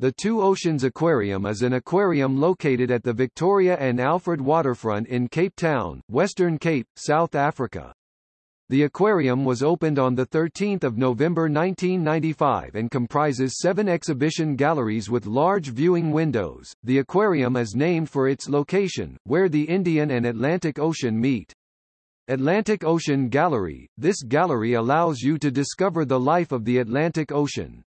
The Two Oceans Aquarium is an aquarium located at the Victoria and Alfred waterfront in Cape Town, Western Cape, South Africa. The aquarium was opened on 13 November 1995 and comprises seven exhibition galleries with large viewing windows. The aquarium is named for its location, where the Indian and Atlantic Ocean meet. Atlantic Ocean Gallery – This gallery allows you to discover the life of the Atlantic Ocean.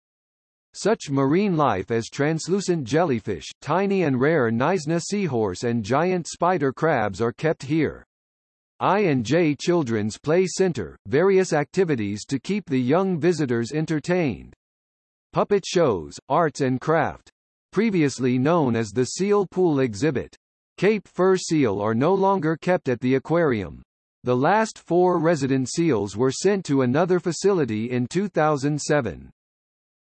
Such marine life as translucent jellyfish, tiny and rare Knysna seahorse and giant spider crabs are kept here. I&J Children's Play Center, various activities to keep the young visitors entertained. Puppet shows, arts and craft. Previously known as the Seal Pool Exhibit. Cape fur seal are no longer kept at the aquarium. The last four resident seals were sent to another facility in 2007.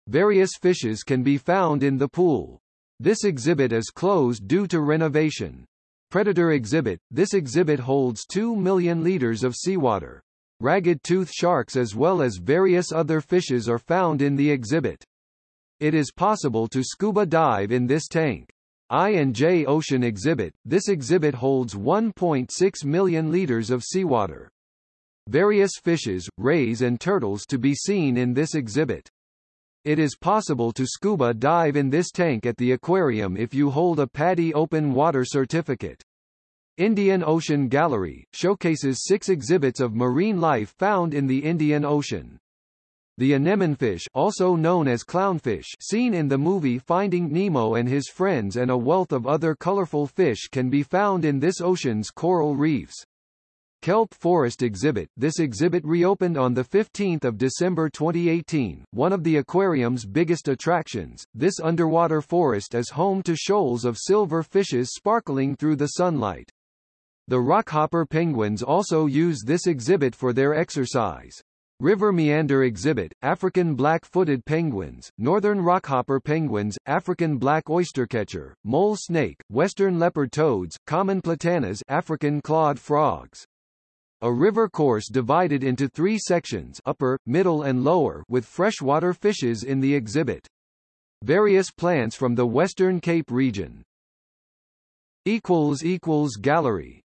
Various fishes can be found in the pool. This exhibit is closed due to renovation. Predator exhibit – This exhibit holds 2 million liters of seawater. Ragged tooth sharks as well as various other fishes are found in the exhibit. It is possible to scuba dive in this tank. I&J Ocean Exhibit – This exhibit holds 1.6 million liters of seawater. Various fishes, rays and turtles to be seen in this exhibit. It is possible to scuba dive in this tank at the aquarium if you hold a PADI Open Water Certificate. Indian Ocean Gallery, showcases six exhibits of marine life found in the Indian Ocean. The anemonefish also known as clownfish seen in the movie Finding Nemo and his friends and a wealth of other colorful fish can be found in this ocean's coral reefs. Kelp Forest Exhibit This exhibit reopened on 15 December 2018, one of the aquarium's biggest attractions. This underwater forest is home to shoals of silver fishes sparkling through the sunlight. The rockhopper penguins also use this exhibit for their exercise. River Meander Exhibit, African black-footed penguins, northern rockhopper penguins, African black oystercatcher, mole snake, western leopard toads, common platanas African clawed frogs. A river course divided into three sections upper, middle and lower with freshwater fishes in the exhibit. Various plants from the Western Cape region. Gallery